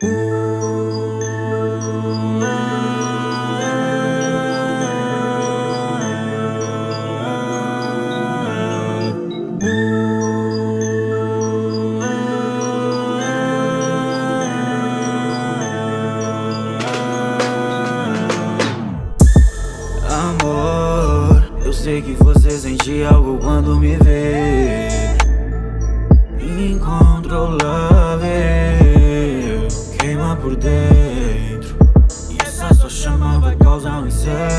Amor, eu sei que você sente algo quando me vê Yeah.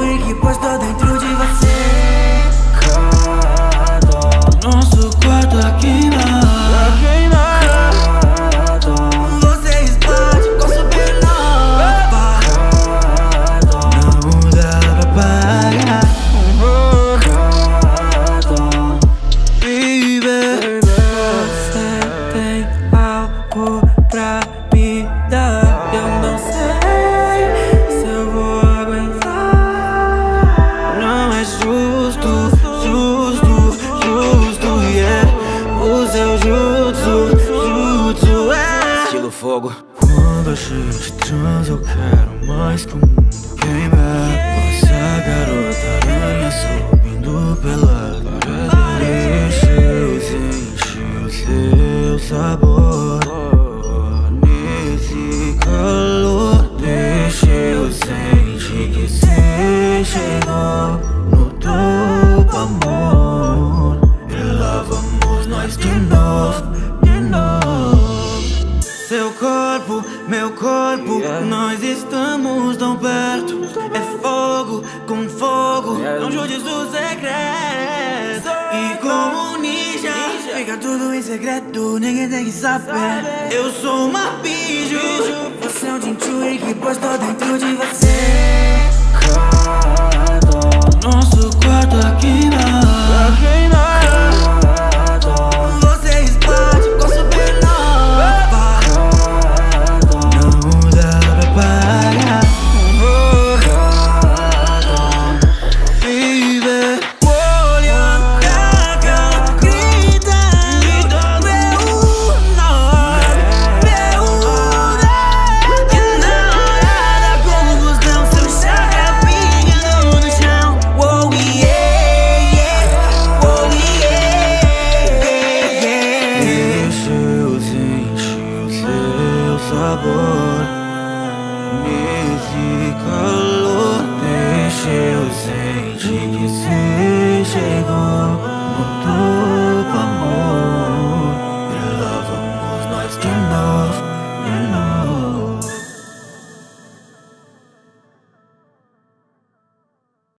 Jinchuri que postou dentro de você fogo. Quando a gente transa eu quero mais que o mundo Você é garota aranha subindo pela parede. Deixe o seu sabor. Nesse calor. Deixe eu sentir que você chegou No topo amor. E lá vamos nós de novo Nós estamos tão perto. É fogo com fogo. Não judes o segredo E como ninja, ninja Fica tudo em segredo Ninguém tem que saber. Eu sou uma bicho Você é um jinchuri que postou dentro de você sabor. Nesse calor deixe eu sentir.